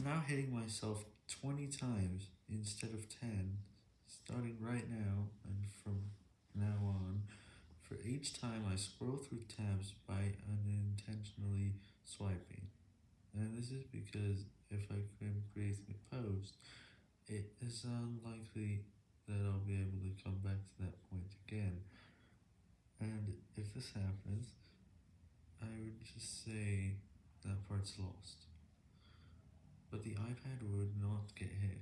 I'm now hitting myself 20 times instead of 10, starting right now and from now on, for each time I scroll through tabs by unintentionally swiping. And this is because if I can create a post, it is unlikely that I'll be able to come back to that point again. And if this happens, I would just say that part's lost. But the iPad would not get hit.